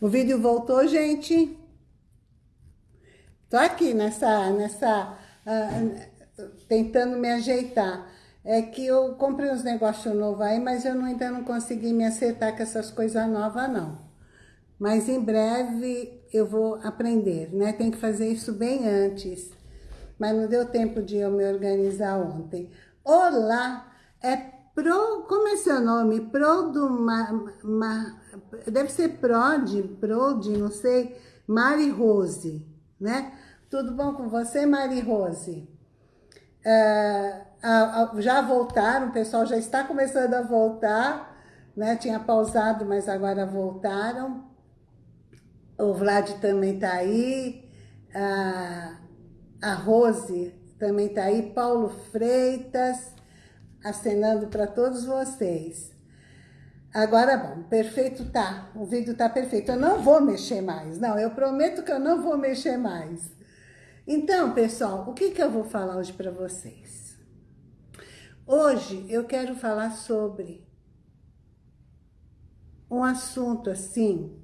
O vídeo voltou, gente? Tô aqui nessa, nessa, uh, tentando me ajeitar. É que eu comprei uns negócios novos aí, mas eu não, ainda não consegui me acertar com essas coisas novas, não. Mas em breve eu vou aprender, né? Tem que fazer isso bem antes. Mas não deu tempo de eu me organizar ontem. Olá, é Pro, como é seu nome? Pro do, ma, ma, deve ser Prod, Prod, não sei, Mari Rose, né? Tudo bom com você, Mari Rose? Uh, já voltaram, o pessoal já está começando a voltar, né? Tinha pausado, mas agora voltaram. O Vlad também está aí. Uh, a Rose também está aí. Paulo Freitas acenando para todos vocês. Agora, bom, perfeito tá, o vídeo tá perfeito. Eu não vou mexer mais, não, eu prometo que eu não vou mexer mais. Então, pessoal, o que, que eu vou falar hoje para vocês? Hoje eu quero falar sobre um assunto assim,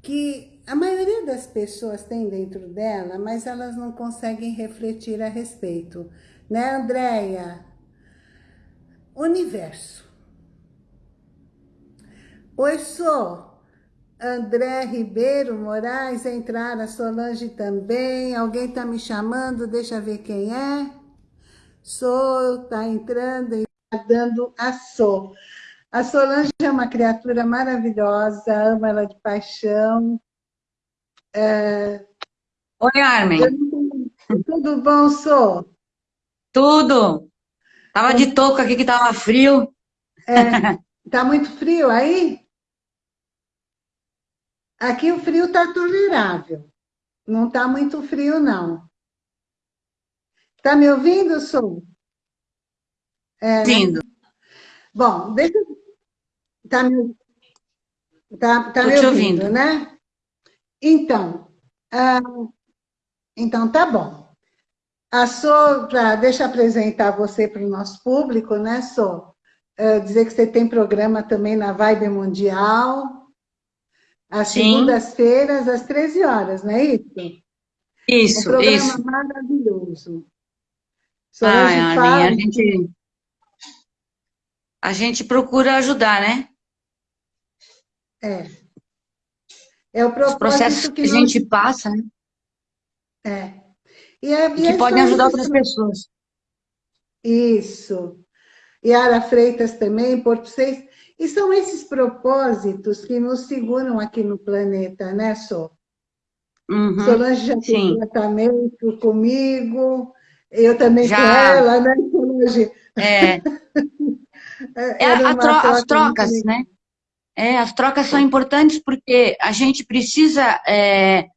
que a maioria das pessoas tem dentro dela, mas elas não conseguem refletir a respeito. Né, Andréia? Universo. Oi, sou André Ribeiro Moraes, entrar a Solange também. Alguém está me chamando? Deixa eu ver quem é. Sou, está entrando e tá dando a Sou. A Solange é uma criatura maravilhosa, amo ela de paixão. É... Oi, Armin. Tudo bom, Sou? Tudo. Tava de touca aqui que tava frio. É, tá muito frio aí? Aqui o frio tá tolerável. Não tá muito frio, não. Tá me ouvindo, Sou? É, Sim. Bom, deixa... Tá me, tá, tá me ouvindo, ouvindo, né? Então, ah, então tá bom. A Sô, pra, deixa eu apresentar você para o nosso público, né, Sô? É, dizer que você tem programa também na Vibe Mundial, às segundas-feiras, às 13 horas, não é isso? Isso, um programa isso. maravilhoso. Ai, fala... a gente... A gente procura ajudar, né? É. É o propósito Os processos que, que a gente passa, né? É. E, é, e que podem ajudar outras pessoas. Isso. Yara Freitas também, Porto Seis. E são esses propósitos que nos seguram aqui no planeta, né, Sô? Uhum, Solange já tem tratamento comigo, eu também já. com ela, né, Solange? É. é a, tro as trocas, né? É, as trocas são importantes porque a gente precisa é,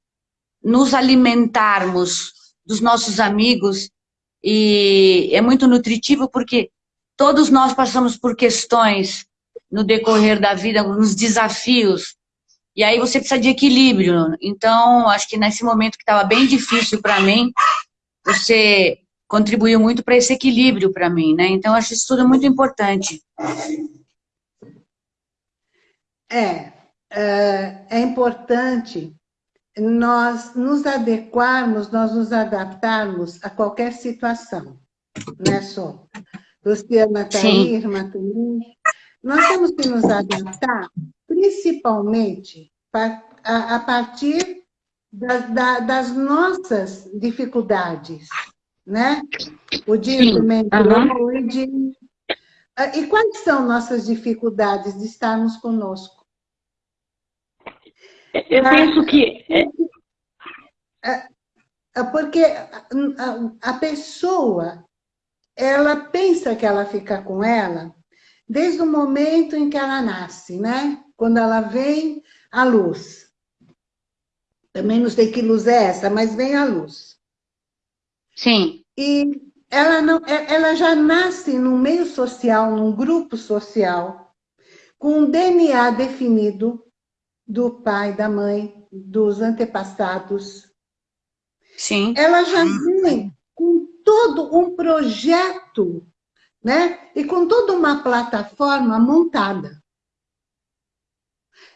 nos alimentarmos dos nossos amigos e é muito nutritivo porque todos nós passamos por questões no decorrer da vida, nos desafios, e aí você precisa de equilíbrio. Então, acho que nesse momento que estava bem difícil para mim, você contribuiu muito para esse equilíbrio para mim, né? Então, acho isso tudo muito importante. É, é, é importante nós nos adequarmos, nós nos adaptarmos a qualquer situação, né, só? Luciana está aí, irmã também. Nós temos que nos adaptar, principalmente a, partir da, da, das nossas dificuldades, né? O Dino mentorou uhum. e de... Ah, e quais são nossas dificuldades de estarmos conosco? Eu penso que... É, é, é porque a pessoa, ela pensa que ela fica com ela desde o momento em que ela nasce, né? Quando ela vem à luz. Também não sei que luz é essa, mas vem à luz. Sim. E ela, não, ela já nasce num meio social, num grupo social, com um DNA definido, do pai, da mãe, dos antepassados. Sim. Ela já vem com todo um projeto, né? E com toda uma plataforma montada.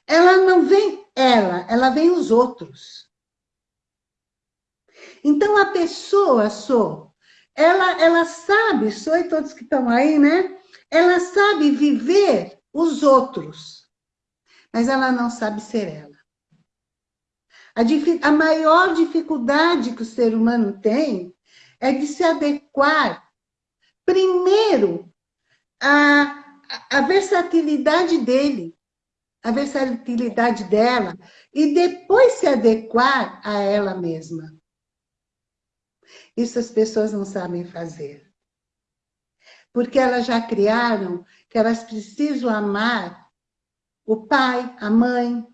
ela não vem ela, ela vem os outros. Então, a pessoa, sou, ela, ela sabe, sou e todos que estão aí, né? Ela sabe viver os outros, mas ela não sabe ser ela. A, a maior dificuldade que o ser humano tem é de se adequar, primeiro, à, à versatilidade dele, a versatilidade dela, e depois se adequar a ela mesma. Isso as pessoas não sabem fazer. Porque elas já criaram que elas precisam amar o pai, a mãe,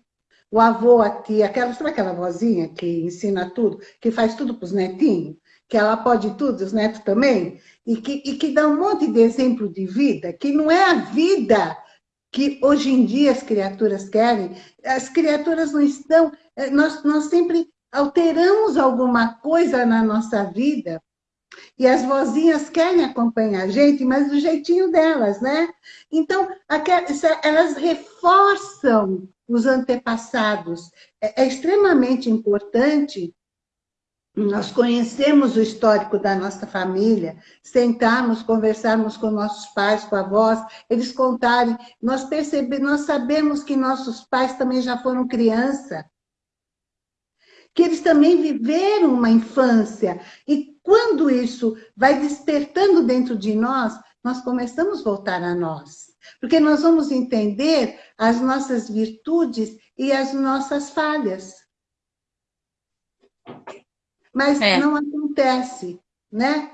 o avô, a tia, aquela, sabe aquela vozinha que ensina tudo, que faz tudo para os netinhos? Que ela pode tudo, os netos também? E que, e que dá um monte de exemplo de vida, que não é a vida que hoje em dia as criaturas querem. As criaturas não estão... Eh, nós, nós sempre alteramos alguma coisa na nossa vida e as vozinhas querem acompanhar a gente, mas do jeitinho delas, né? Então, elas reforçam os antepassados. É, é extremamente importante nós conhecemos o histórico da nossa família, sentarmos, conversarmos com nossos pais, com avós, eles contarem, nós percebemos, nós sabemos que nossos pais também já foram criança, que eles também viveram uma infância, e quando isso vai despertando dentro de nós, nós começamos a voltar a nós. Porque nós vamos entender as nossas virtudes e as nossas falhas. Mas é. não acontece, né?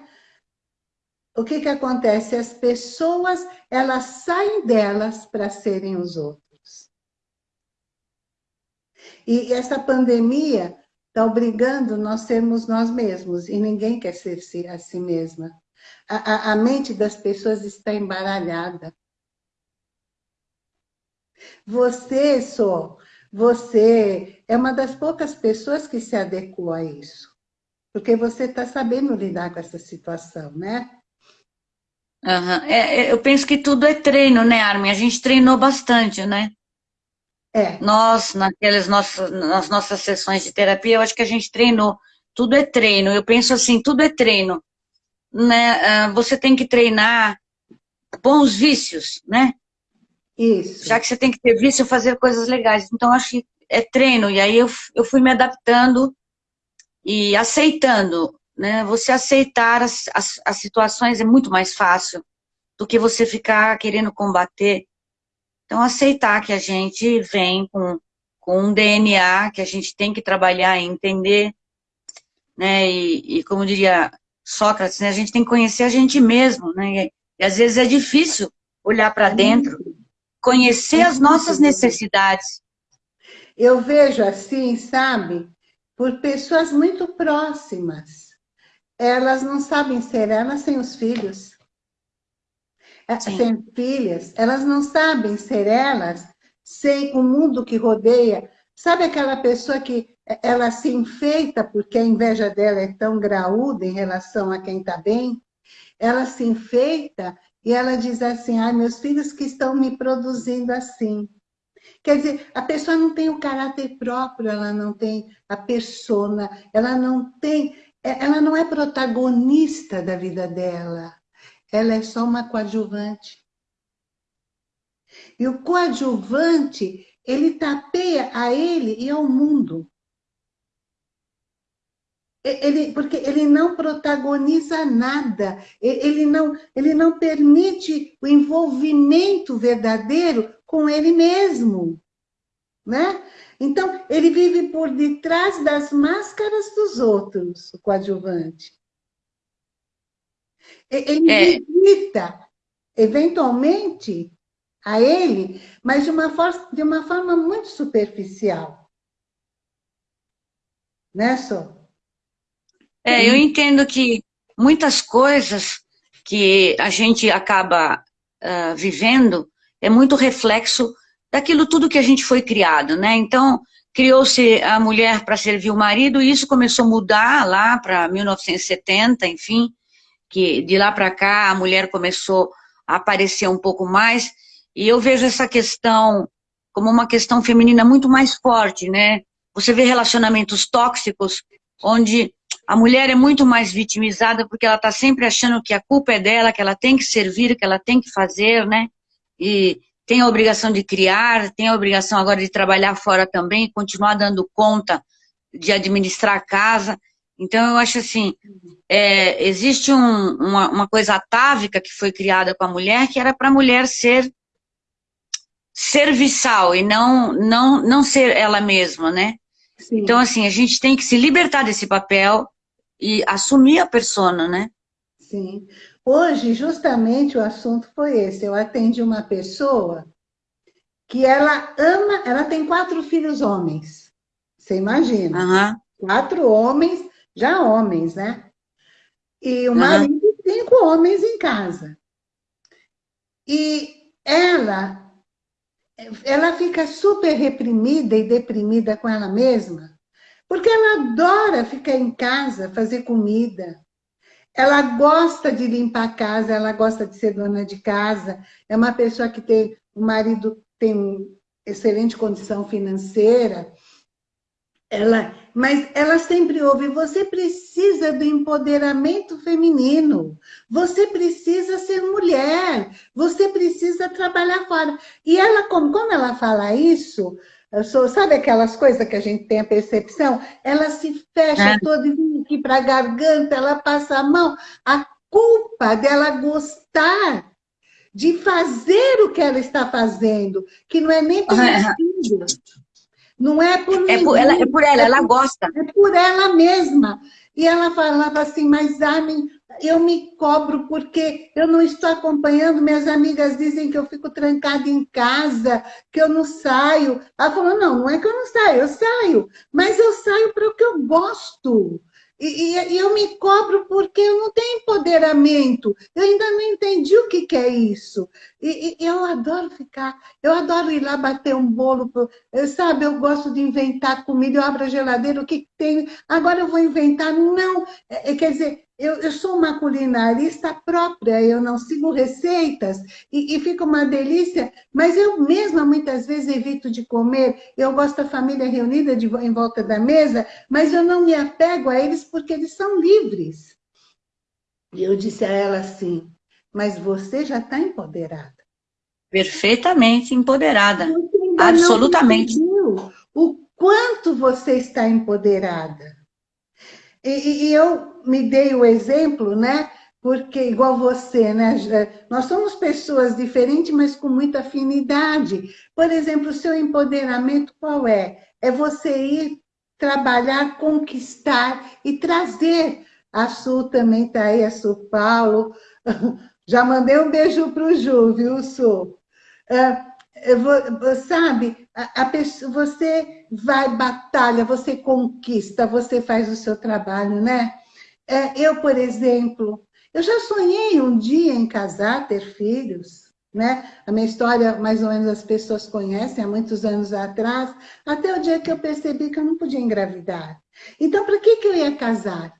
O que que acontece? As pessoas, elas saem delas para serem os outros. E essa pandemia está obrigando nós sermos nós mesmos, e ninguém quer ser a si mesma. A, a, a mente das pessoas está embaralhada. Você, só, você é uma das poucas pessoas que se adequou a isso. Porque você está sabendo lidar com essa situação, né? Uhum. É, eu penso que tudo é treino, né, Armin? A gente treinou bastante, né? É. Nós, naquelas nossas, nas nossas sessões de terapia, eu acho que a gente treinou. Tudo é treino. Eu penso assim, tudo é treino. Né? Ah, você tem que treinar bons vícios, né? Isso. Já que você tem que ter vício, fazer coisas legais. Então, acho que é treino. E aí eu, eu fui me adaptando e aceitando. Né? Você aceitar as, as, as situações é muito mais fácil do que você ficar querendo combater. Então, aceitar que a gente vem com, com um DNA que a gente tem que trabalhar e entender. Né? E, e como diria Sócrates, né? a gente tem que conhecer a gente mesmo. Né? E, e às vezes é difícil olhar para dentro conhecer as nossas necessidades. Eu vejo assim, sabe, por pessoas muito próximas. Elas não sabem ser elas sem os filhos. É, Sim. Sem filhas, elas não sabem ser elas sem o mundo que rodeia. Sabe aquela pessoa que ela se enfeita porque a inveja dela é tão graúda em relação a quem está bem? Ela se enfeita e ela diz assim, ai, meus filhos que estão me produzindo assim. Quer dizer, a pessoa não tem o caráter próprio, ela não tem a persona, ela não tem, é, ela não é protagonista da vida dela. Ela é só uma coadjuvante. E o coadjuvante, ele tapeia a ele e ao mundo. Ele, porque ele não protagoniza nada, ele não, ele não permite o envolvimento verdadeiro com ele mesmo, né? Então, ele vive por detrás das máscaras dos outros, o coadjuvante. Ele é. visita, eventualmente, a ele, mas de uma, forma, de uma forma muito superficial. Né, Só? É, eu entendo que muitas coisas que a gente acaba uh, vivendo é muito reflexo daquilo tudo que a gente foi criado, né? Então, criou-se a mulher para servir o marido e isso começou a mudar lá para 1970, enfim, que de lá para cá a mulher começou a aparecer um pouco mais e eu vejo essa questão como uma questão feminina muito mais forte, né? Você vê relacionamentos tóxicos, onde a mulher é muito mais vitimizada porque ela está sempre achando que a culpa é dela, que ela tem que servir, que ela tem que fazer, né? E tem a obrigação de criar, tem a obrigação agora de trabalhar fora também, continuar dando conta de administrar a casa. Então, eu acho assim, é, existe um, uma, uma coisa atávica que foi criada com a mulher, que era para a mulher ser serviçal e não, não, não ser ela mesma, né? Sim. Então, assim, a gente tem que se libertar desse papel e assumir a persona, né? Sim. Hoje, justamente, o assunto foi esse. Eu atendi uma pessoa que ela ama, ela tem quatro filhos homens. Você imagina? Uhum. Quatro homens, já homens, né? E o marido uhum. cinco homens em casa. E ela, ela fica super reprimida e deprimida com ela mesma, porque ela adora ficar em casa, fazer comida. Ela gosta de limpar a casa, ela gosta de ser dona de casa. É uma pessoa que tem, o marido tem excelente condição financeira, ela, mas ela sempre ouve, você precisa do empoderamento feminino, você precisa ser mulher, você precisa trabalhar fora. E ela, como, como ela fala isso, sou, sabe aquelas coisas que a gente tem a percepção? Ela se fecha é. toda e aqui para a garganta, ela passa a mão. A culpa dela gostar de fazer o que ela está fazendo, que não é nem pelo filho, não é por é por, ela, é por ela, é ela gosta. É por ela mesma. E ela falava assim, mas Armin, eu me cobro porque eu não estou acompanhando, minhas amigas dizem que eu fico trancada em casa, que eu não saio. Ela falou, não, não é que eu não saio, eu saio, mas eu saio para o que eu gosto. E, e, eu me cobro porque eu não tenho empoderamento. Eu ainda não entendi o que, que é isso. E, e, eu adoro ficar, eu adoro ir lá bater um bolo. Eu, sabe, eu gosto de inventar comida, eu abro a geladeira, o que, que tem? Agora eu vou inventar. Não, é, é quer dizer, eu, eu, sou uma culinarista própria, eu não sigo receitas e, e fica uma delícia, mas eu mesma muitas vezes evito de comer. Eu gosto da família reunida de, em volta da mesa, mas eu não me apego a eles porque eles são livres. E eu disse a ela assim, mas você já está empoderada. Perfeitamente empoderada. Absolutamente. o quanto você está empoderada. E, e, eu me dei o exemplo, né? Porque, igual você, né? Nós somos pessoas diferentes, mas com muita afinidade. Por exemplo, o seu empoderamento qual é? É você ir trabalhar, conquistar e trazer. A Su também está aí, a Su Paulo. Já mandei um beijo para o Ju, viu, Su? Uh, sabe, a pessoa, você vai, batalha, você conquista, você faz o seu trabalho, né? É, eu, por exemplo, eu já sonhei um dia em casar, ter filhos, né? A minha história, mais ou menos, as pessoas conhecem, há muitos anos atrás, até o dia que eu percebi que eu não podia engravidar. Então, para que, que eu ia casar?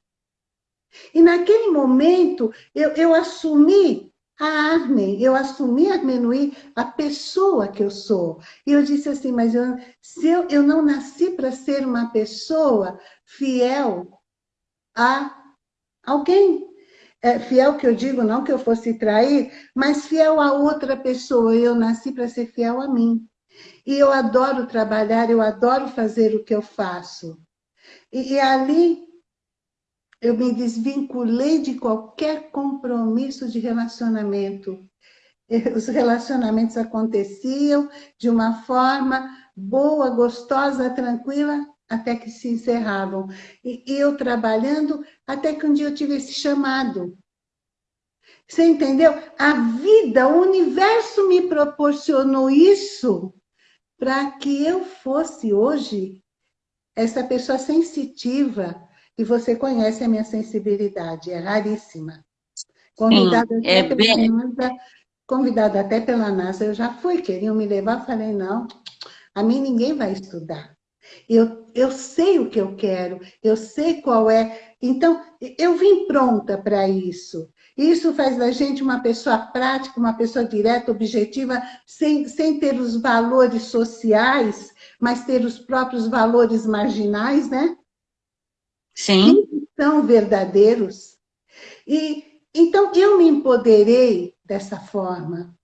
E naquele momento, eu, eu assumi a Armen, eu assumi Armenuí, a pessoa que eu sou. E eu disse assim, mas eu, se eu, eu não nasci para ser uma pessoa fiel a alguém. É, fiel que eu digo, não que eu fosse trair, mas fiel a outra pessoa. Eu nasci para ser fiel a mim. E eu adoro trabalhar, eu adoro fazer o que eu faço. E, e ali eu me desvinculei de qualquer compromisso de relacionamento. Os relacionamentos aconteciam de uma forma boa, gostosa, tranquila, até que se encerravam. E eu trabalhando, até que um dia eu tive esse chamado. Você entendeu? A vida, o universo me proporcionou isso para que eu fosse hoje essa pessoa sensitiva, e você conhece a minha sensibilidade, é raríssima. Convidada, Sim, até, é pela bem... NASA, convidada até pela NASA, eu já fui, queriam me levar, falei, não, a mim ninguém vai estudar. Eu, eu sei o que eu quero, eu sei qual é. Então, eu vim pronta para isso. Isso faz da gente uma pessoa prática, uma pessoa direta, objetiva, sem, sem ter os valores sociais, mas ter os próprios valores marginais, né? Sim. Que são verdadeiros. E, então, eu me empoderei dessa forma.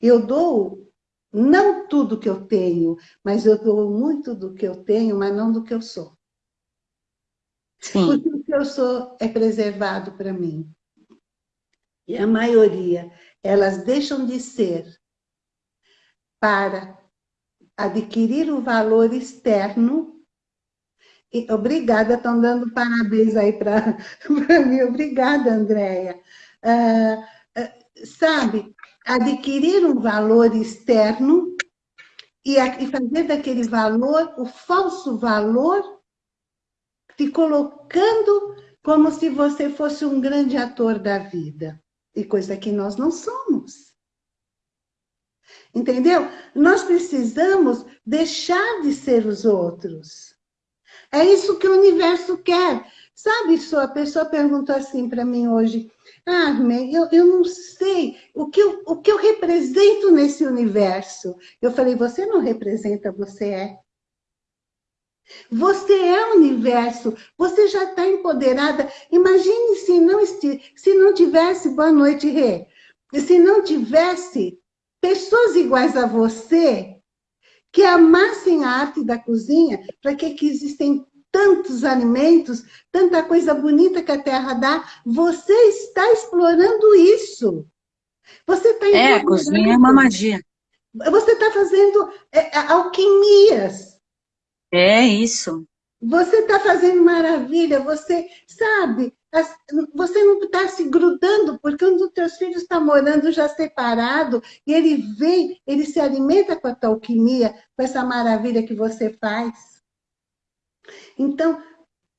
Eu dou não tudo que eu tenho, mas eu dou muito do que eu tenho, mas não do que eu sou. Sim. Porque o que eu sou é preservado para mim. E a maioria, elas deixam de ser para adquirir o valor externo. E, obrigada, estão dando parabéns aí para mim. Obrigada, Andréia. Uh, uh, sabe, adquirir um valor externo e, e fazer daquele valor o falso valor te colocando como se você fosse um grande ator da vida. E coisa que nós não somos. Entendeu? Nós precisamos deixar de ser os outros. É isso que o universo quer. Sabe, só a pessoa perguntou assim para mim hoje, ah, eu, eu não sei o que eu, o que eu represento nesse universo. Eu falei, você não representa, você é. Você é o universo, você já está empoderada. Imagine se não, se não tivesse, boa noite, Rê, se não tivesse pessoas iguais a você que amassem a arte da cozinha, para que, que existem tantos alimentos, tanta coisa bonita que a terra dá, você está explorando isso. Você está É, a cozinha é uma magia. Você está fazendo é, alquimias. É isso. Você está fazendo maravilha, você sabe, você não está se grudando, porque um dos teus filhos está morando já separado, e ele vem, ele se alimenta com a tua alquimia, com essa maravilha que você faz. Então,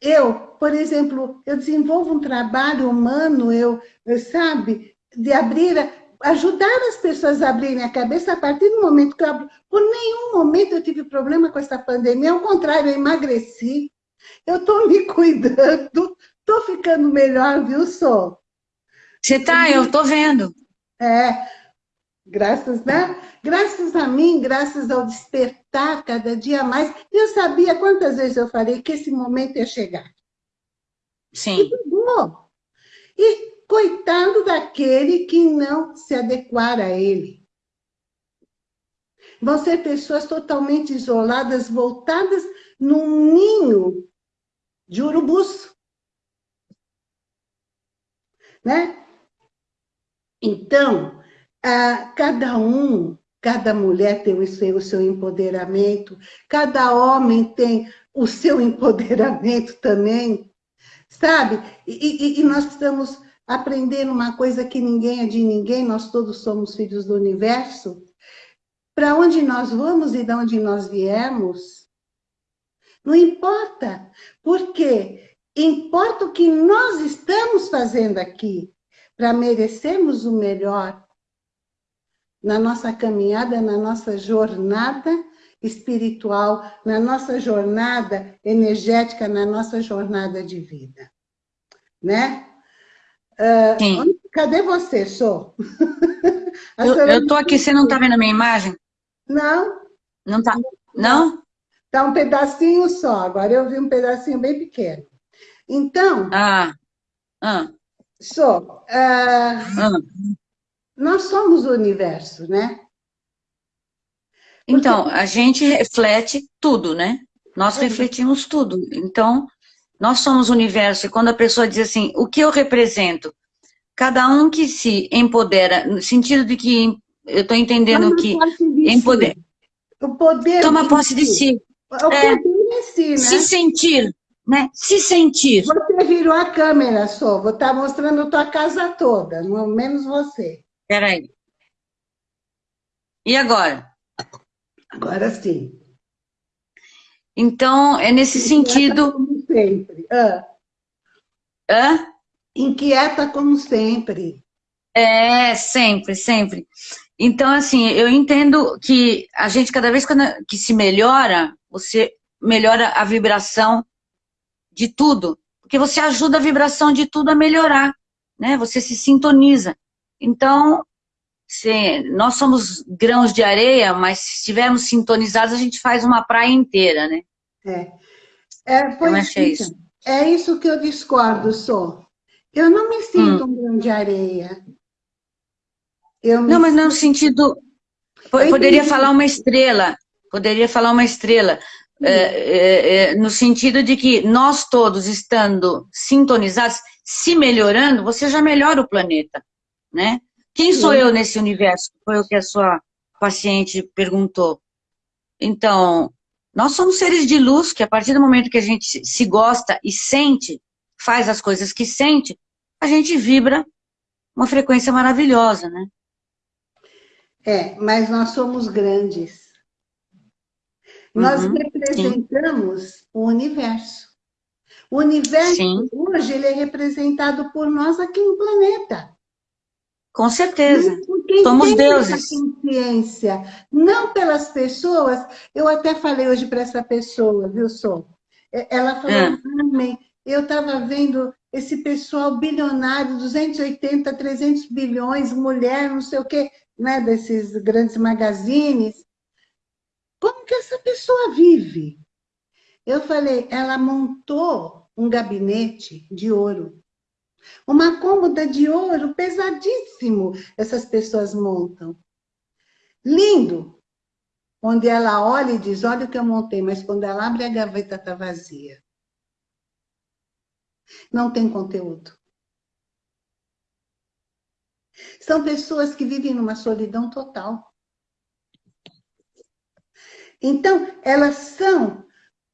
eu, por exemplo, eu desenvolvo um trabalho humano, eu, eu sabe, de abrir ajudar as pessoas a abrirem a cabeça a partir do momento que eu abro. Por nenhum momento eu tive problema com essa pandemia, ao contrário, eu emagreci. Eu estou me cuidando, estou ficando melhor, viu, Sou? Você tá, eu estou vendo. É, graças, né? Graças a mim, graças ao despertar cada dia mais, eu sabia quantas vezes eu falei que esse momento ia chegar. Sim. E. E coitado daquele que não se adequar a ele. Vão ser pessoas totalmente isoladas, voltadas num ninho de urubus. Né? Então, cada um, cada mulher tem o seu, o seu empoderamento, cada homem tem o seu empoderamento também, sabe? E, e, e nós precisamos aprender uma coisa que ninguém é de ninguém, nós todos somos filhos do universo, para onde nós vamos e de onde nós viemos, não importa, porque importa o que nós estamos fazendo aqui, para merecermos o melhor. Na nossa caminhada, na nossa jornada espiritual, na nossa jornada energética, na nossa jornada de vida, né? Uh, cadê você, Sô? eu estou aqui, você não está vendo a minha imagem? Não. Não está? Não? Está um pedacinho só, agora eu vi um pedacinho bem pequeno. Então... Ah, ah. Sô, uh, ah. nós somos o universo, né? Então, a gente reflete tudo, né? Nós é. refletimos tudo. Então, nós somos o universo, e quando a pessoa diz assim, o que eu represento? Cada um que se empodera, no sentido de que eu estou entendendo Toma que empoder, o poder toma posse de si. O poder é, em si, né? Se sentir, né? Se sentir. Você virou a câmera só, vou estar tá mostrando a tua casa toda, menos você. Peraí. E agora? Agora sim. Então, é nesse sentido sempre. Ah. Hã? Inquieta como sempre. É, sempre, sempre. Então, assim, eu entendo que a gente, cada vez que se melhora, você melhora a vibração de tudo. Porque você ajuda a vibração de tudo a melhorar. né? Você se sintoniza. Então, se, nós somos grãos de areia, mas se estivermos sintonizados, a gente faz uma praia inteira, né? É. É, pois, é isso. é isso que eu discordo, sou. Eu não me sinto hum. um grão de areia. Eu não, mas não no sentido... Poderia falar uma estrela, poderia falar uma estrela, é, é, é, no sentido de que nós todos estando sintonizados, se melhorando, você já melhora o planeta, né? Quem sou eu nesse universo? Foi o que a sua paciente perguntou. Então, nós somos seres de luz que a partir do momento que a gente se gosta e sente, faz as coisas que sente, a gente vibra uma frequência maravilhosa, né? É, mas nós somos grandes. Nós uhum, representamos sim. o universo. O universo, sim. hoje, ele é representado por nós aqui no planeta. Com certeza. Somos deuses. consciência, não pelas pessoas. Eu até falei hoje para essa pessoa, viu, Sol? Ela falou, é. Amém, eu estava vendo esse pessoal bilionário, 280, 300 bilhões, mulher, não sei o quê, né, desses grandes magazines. Como que essa pessoa vive? Eu falei, ela montou um gabinete de ouro. Uma cômoda de ouro pesadíssimo essas pessoas montam. Lindo. Onde ela olha e diz, olha o que eu montei, mas quando ela abre a gaveta está vazia. Não tem conteúdo. São pessoas que vivem numa solidão total. Então, elas são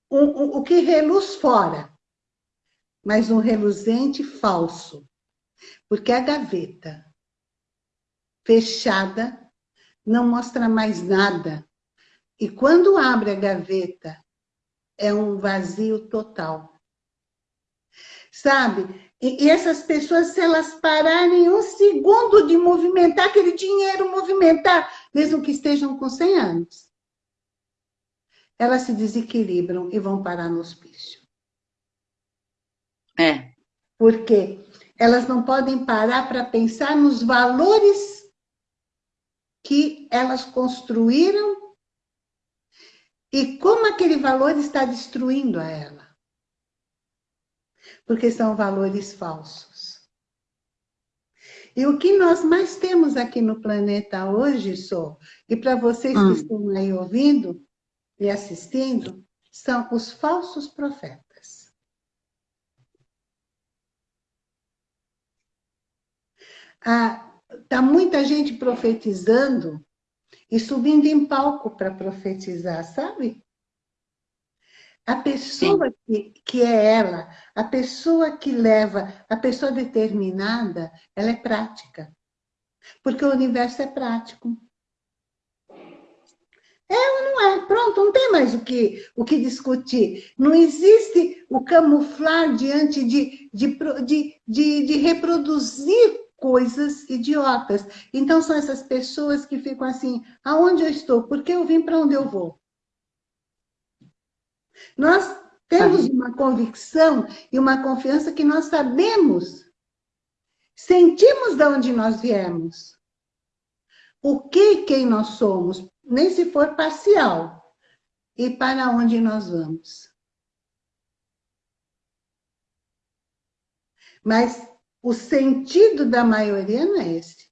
o, o, o que reluz fora mas um reluzente falso, porque a gaveta fechada não mostra mais nada. E quando abre a gaveta, é um vazio total. Sabe? E, essas pessoas, se elas pararem um segundo de movimentar, aquele dinheiro movimentar, mesmo que estejam com 100 anos, elas se desequilibram e vão parar no hospício. É. Porque elas não podem parar para pensar nos valores que elas construíram e como aquele valor está destruindo a ela. Porque são valores falsos. E o que nós mais temos aqui no planeta hoje, Sô, e para vocês hum. que estão aí ouvindo e assistindo, são os falsos profetas. Ah, tá muita gente profetizando e subindo em palco para profetizar, sabe? A pessoa que, que é ela, a pessoa que leva, a pessoa determinada, ela é prática. Porque o universo é prático. É ou não é? Pronto, não tem mais o que, o que discutir. Não existe o camuflar diante de, de, de, de, de reproduzir coisas idiotas. Então, são essas pessoas que ficam assim, aonde eu estou? Por que eu vim para onde eu vou? Nós temos uma convicção e uma confiança que nós sabemos, sentimos de onde nós viemos. O que quem nós somos, nem se for parcial, e para onde nós vamos. Mas o sentido da maioria não é esse.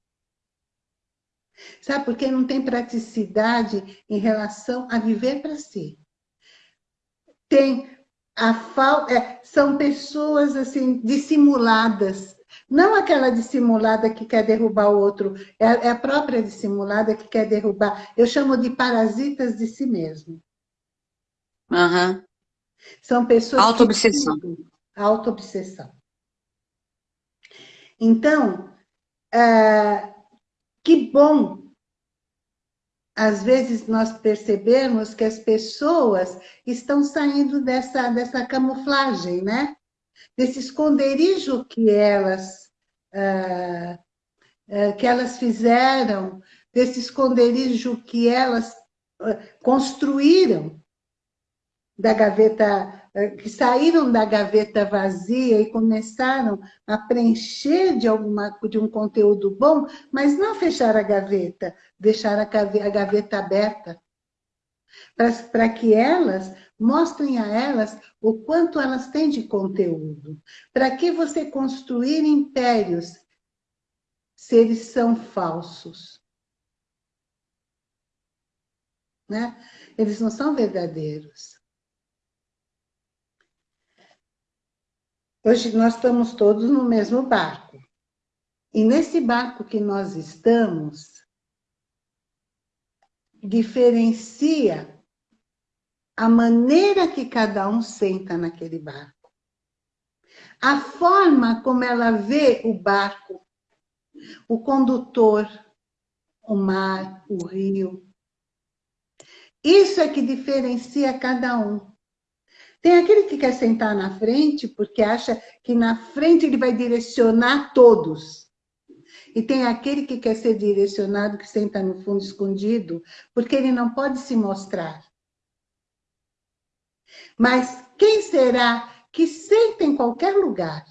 Sabe, porque não tem praticidade em relação a viver para si. Tem a falta, é, são pessoas assim dissimuladas, não aquela dissimulada que quer derrubar o outro, é, é a própria dissimulada que quer derrubar. Eu chamo de parasitas de si mesmo. Uhum. São pessoas Auto-obsessão. Auto-obsessão. Então, é, que bom, às vezes, nós percebemos que as pessoas estão saindo dessa, dessa camuflagem, né? Desse esconderijo que elas, é, é, que elas fizeram, desse esconderijo que elas construíram da gaveta que saíram da gaveta vazia e começaram a preencher de, alguma, de um conteúdo bom, mas não fechar a gaveta, deixar a gaveta aberta, para que elas mostrem a elas o quanto elas têm de conteúdo. Para que você construir impérios se eles são falsos? Né? Eles não são verdadeiros. Hoje nós estamos todos no mesmo barco. E nesse barco que nós estamos, diferencia a maneira que cada um senta naquele barco. A forma como ela vê o barco, o condutor, o mar, o rio. Isso é que diferencia cada um. Tem aquele que quer sentar na frente porque acha que na frente ele vai direcionar todos. E tem aquele que quer ser direcionado, que senta no fundo escondido, porque ele não pode se mostrar. Mas quem será que senta em qualquer lugar,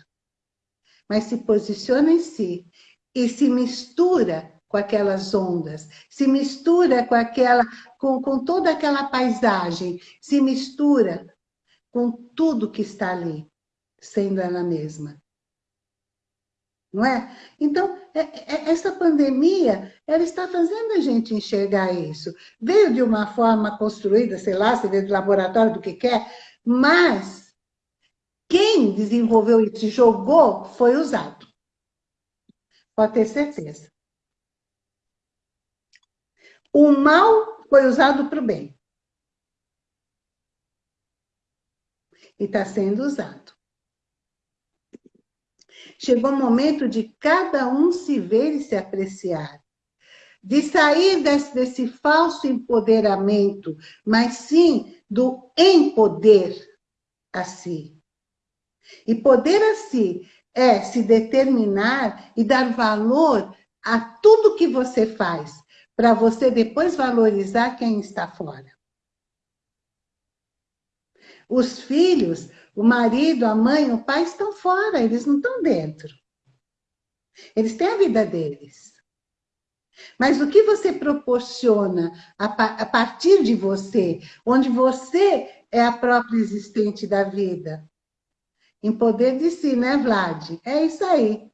mas se posiciona em si e se mistura com aquelas ondas, se mistura com aquela, com, com toda aquela paisagem, se mistura com tudo que está ali, sendo ela mesma. Não é? Então, é, é, essa pandemia, ela está fazendo a gente enxergar isso. Veio de uma forma construída, sei lá, se veio do laboratório, do que quer, mas quem desenvolveu isso, jogou, foi usado. Pode ter certeza. O mal foi usado para o bem. E está sendo usado. Chegou o momento de cada um se ver e se apreciar. De sair desse, desse falso empoderamento, mas sim do empoder a si. E poder a si é se determinar e dar valor a tudo que você faz, para você depois valorizar quem está fora. Os filhos, o marido, a mãe, o pai estão fora, eles não estão dentro. Eles têm a vida deles. Mas o que você proporciona a, partir de você, onde você é a própria existente da vida? Em poder de si, né, Vlad? É isso aí.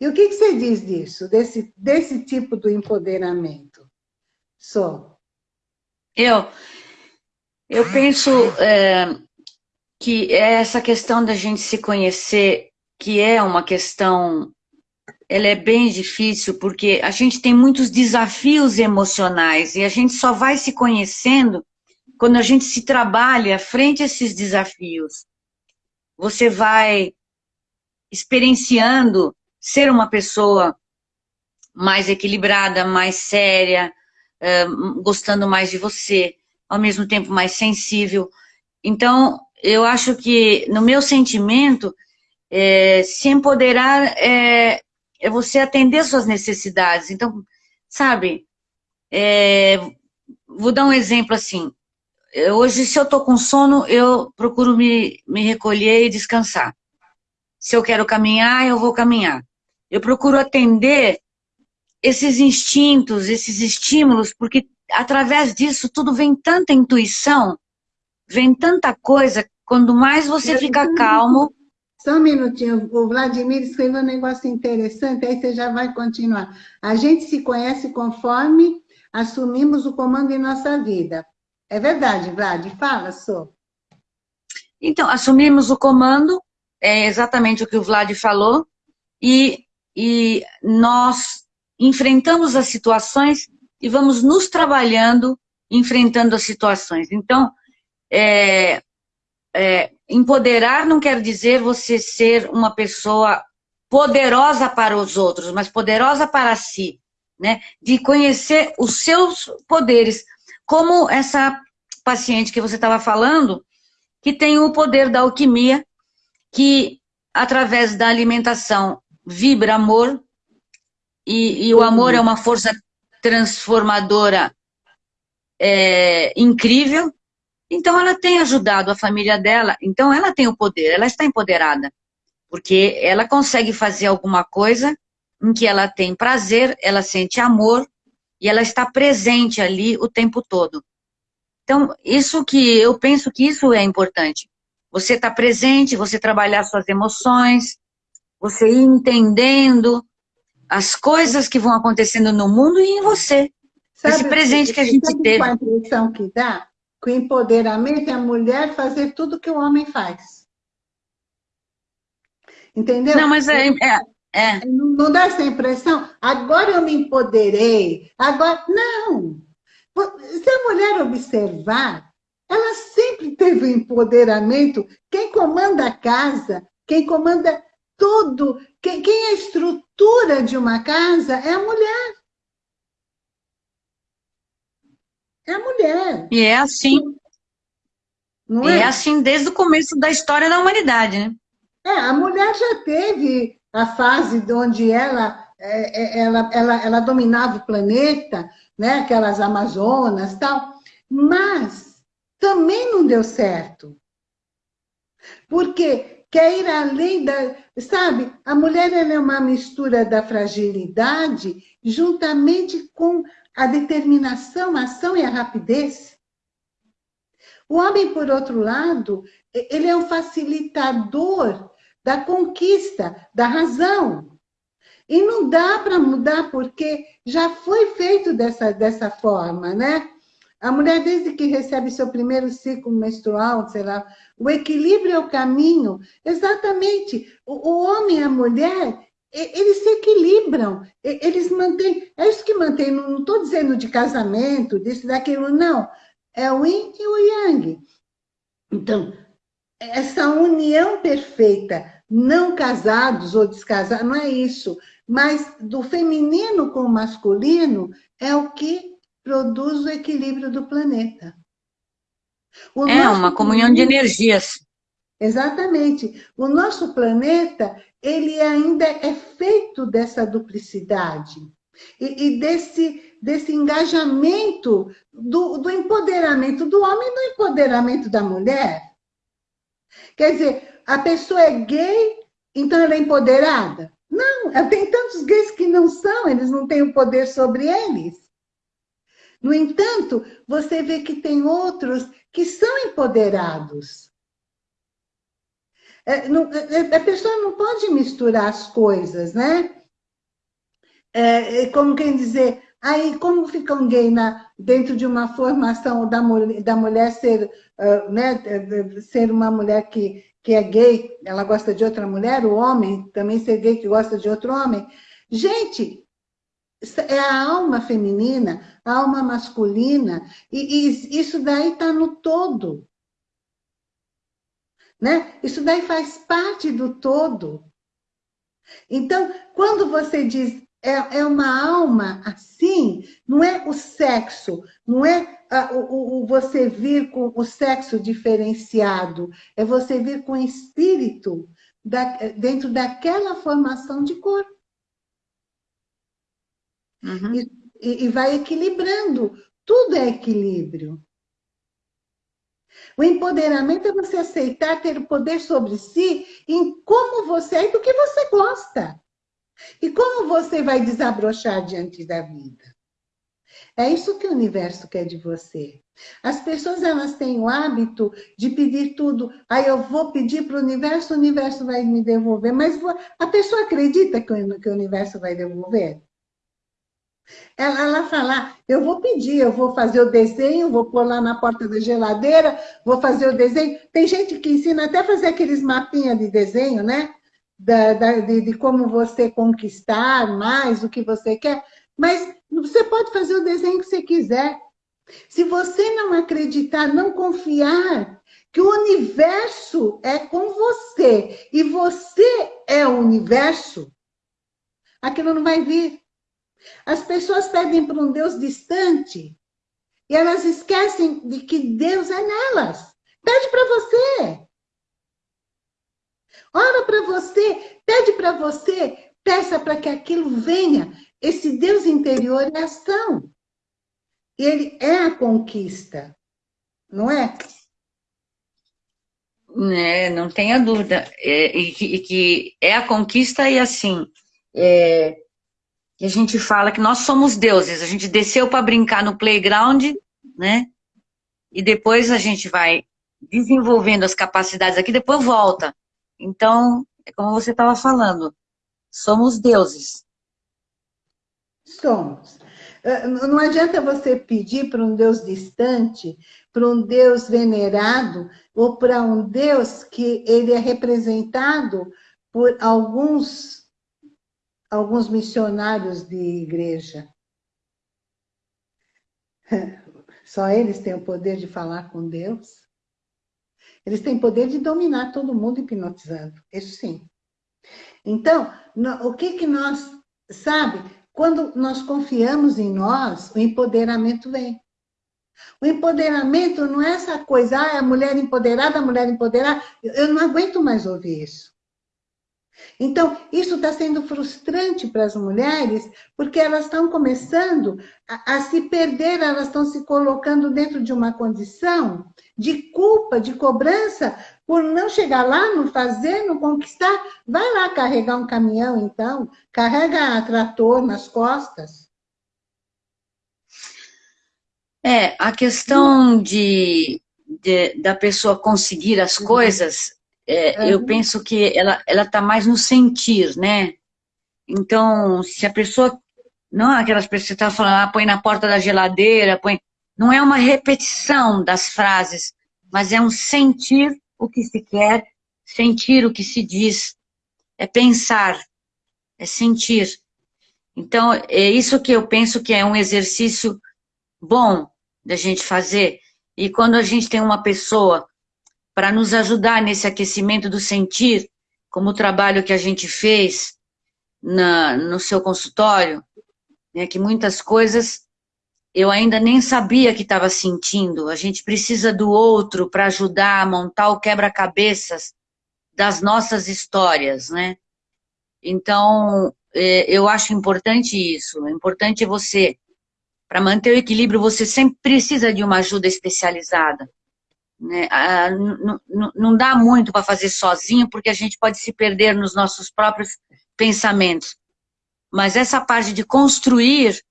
E o que, você diz disso, desse, desse tipo do empoderamento? Só. Eu, eu penso é, que é essa questão da gente se conhecer, que é uma questão, ela é bem difícil, porque a gente tem muitos desafios emocionais e a gente só vai se conhecendo quando a gente se trabalha frente a esses desafios. Você vai experienciando ser uma pessoa mais equilibrada, mais séria, uh, gostando mais de você, ao mesmo tempo mais sensível. Então, eu acho que, no meu sentimento, é, se empoderar é, é, você atender suas necessidades. Então, sabe, é, vou dar um exemplo assim. Hoje, se eu estou com sono, eu procuro me, me recolher e descansar. Se eu quero caminhar, eu vou caminhar. Eu procuro atender esses instintos, esses estímulos, porque através disso tudo vem tanta intuição, vem tanta coisa, quando mais você fica calmo... Só um minutinho, o Vladimir escreveu um negócio interessante, aí você já vai continuar. A gente se conhece conforme assumimos o comando em nossa vida. É verdade, Vlad? Fala, Sô. Então, assumimos o comando, é exatamente o que o Vlad falou, e, e nós enfrentamos as situações e vamos nos trabalhando enfrentando as situações. Então, é, é, empoderar não quer dizer você ser uma pessoa poderosa para os outros, mas poderosa para si, né? De conhecer os seus poderes, como essa paciente que você estava falando, que tem o poder da alquimia, que através da alimentação vibra amor, e, e o amor é uma força transformadora é, incrível, Então ela tem ajudado a família dela, então ela tem o poder, ela está empoderada, porque ela consegue fazer alguma coisa em que ela tem prazer, ela sente amor e ela está presente ali o tempo todo. Então, isso que eu penso que isso é importante. Você está presente, você trabalhar suas emoções, você ir entendendo as coisas que vão acontecendo no mundo e em você. Sabe, Esse presente que a gente teve. Qual a impressão que dá? Que o empoderamento é a mulher fazer tudo que o homem faz. Entendeu? Não, mas é, é, é. Não dá essa impressão? Agora eu me empoderei. Agora. Não! Se a mulher observar, ela sempre teve o empoderamento. Quem comanda a casa, quem comanda tudo, quem, quem é a estrutura de uma casa é a mulher. É a mulher. E é assim. Não é? é assim desde o começo da história da humanidade, né? É, a mulher já teve a fase onde ela, é, é, ela, ela, ela dominava o planeta, né? aquelas Amazonas e tal, mas também não deu certo. Porque quer ir além da... Sabe, a mulher é uma mistura da fragilidade juntamente com a determinação, a ação e a rapidez. O homem, por outro lado, ele é um facilitador da conquista, da razão. E não dá para mudar, porque já foi feito dessa, dessa forma, né? A mulher, desde que recebe seu primeiro ciclo menstrual, sei lá, o equilíbrio é o caminho. Exatamente. O, o homem e a mulher, eles se equilibram, eles mantêm. É isso que mantém, não estou dizendo de casamento, disso, daquilo, não. É o yin e o yang. Então, essa união perfeita, não casados ou descasados, não é isso mas do feminino com o masculino é o que produz o equilíbrio do planeta. O é uma comunhão de energias. Exatamente. O nosso planeta, ele ainda é feito dessa duplicidade e, e desse, desse engajamento do, do empoderamento do homem e do empoderamento da mulher. Quer dizer, a pessoa é gay, então ela é empoderada? Não, tem tantos gays que não são, eles não têm o poder sobre eles. No entanto, você vê que tem outros que são empoderados. É, não, é, a pessoa não pode misturar as coisas, né? É, é como quem dizer, aí como fica um gay na, dentro de uma formação da, da mulher ser, uh, né, ser uma mulher que que é gay, ela gosta de outra mulher, o homem também ser gay que gosta de outro homem. Gente, é a alma feminina, a alma masculina, e, e isso daí está no todo. Né? Isso daí faz parte do todo. Então, quando você diz é, é uma alma assim, não é o sexo, não é o, o, você vir com o sexo diferenciado, é você vir com o espírito da, dentro daquela formação de corpo. Uhum. E, e vai equilibrando. Tudo é equilíbrio. O empoderamento é você aceitar ter o poder sobre si em como você é e do que você gosta. E como você vai desabrochar diante da vida. É isso que o universo quer de você. As pessoas elas têm o hábito de pedir tudo. Aí eu vou pedir para o universo, o universo vai me devolver. Mas a pessoa acredita que o, que o universo vai devolver? Ela, ela fala, eu vou pedir, eu vou fazer o desenho, vou pôr lá na porta da geladeira, vou fazer o desenho. Tem gente que ensina até fazer aqueles mapinhas de desenho, né? Da, da, de, de como você conquistar mais o que você quer. Mas você pode fazer o desenho que você quiser. Se você não acreditar, não confiar que o universo é com você e você é o universo, aquilo não vai vir. As pessoas pedem para um Deus distante e elas esquecem de que Deus é nelas. Pede para você. Ora para você, pede para você, peça para que aquilo venha. Esse Deus interior é ação. Ele é a conquista, não é? É, não tenha dúvida. É, e, que, e, que, é a conquista e assim, é, a gente fala que nós somos deuses, a gente desceu para brincar no playground, né? E depois a gente vai desenvolvendo as capacidades aqui, depois volta. Então, é como você estava falando, somos deuses. Somos. É, não adianta você pedir para um Deus distante, para um Deus venerado, ou para um Deus que ele é representado por alguns, alguns missionários de igreja. Só eles têm o poder de falar com Deus. Eles têm poder de dominar todo mundo hipnotizando, isso sim. Então, o que que nós, sabe, quando nós confiamos em nós, o empoderamento vem. O empoderamento não é essa coisa, ah, é a mulher empoderada, a mulher empoderada. Eu não aguento mais ouvir isso. Então, isso está sendo frustrante para as mulheres, porque elas estão começando a, a, se perder, elas estão se colocando dentro de uma condição de culpa, de cobrança, por não chegar lá, não fazer, não conquistar. Vai lá carregar um caminhão, então, carrega trator nas costas. É, a questão de, de da pessoa conseguir as uhum. coisas é, uhum. eu penso que ela ela está mais no sentir, né? Então, se a pessoa não aquelas pessoas que estão falando, ah, põe na porta da geladeira, põe, não é uma repetição das frases, mas é um sentir o que se quer, sentir o que se diz, é pensar, é sentir. Então, é isso que eu penso que é um exercício bom da gente fazer. E quando a gente tem uma pessoa para nos ajudar nesse aquecimento do sentir, como o trabalho que a gente fez na, no seu consultório, né, que muitas coisas eu ainda nem sabia que estava sentindo. A gente precisa do outro para ajudar a montar o quebra-cabeças das nossas histórias, né? Então, é, eu acho importante isso. É importante você, para manter o equilíbrio, você sempre precisa de uma ajuda especializada. Né? Ah, não dá muito para fazer sozinho, porque a gente pode se perder nos nossos próprios pensamentos. Mas essa parte de construir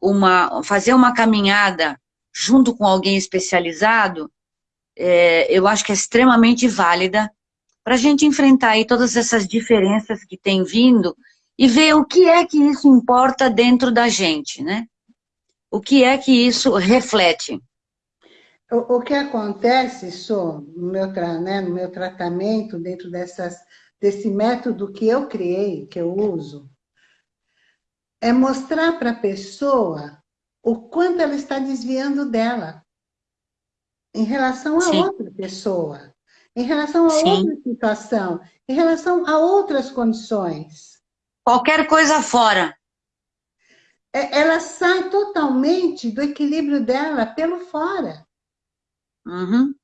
uma, fazer uma caminhada junto com alguém especializado, é, eu acho que é extremamente válida para a gente enfrentar aí todas essas diferenças que tem vindo e ver o que é que isso importa dentro da gente, né? O que é que isso reflete. O, o que acontece, Sô, no meu, né, no meu tratamento, dentro dessas, desse método que eu criei, que eu uso, é mostrar para a pessoa o quanto ela está desviando dela em relação a Sim. outra pessoa, em relação a Sim. outra situação, em relação a outras condições. Qualquer coisa fora. É, ela sai totalmente do equilíbrio dela pelo fora. Uhum.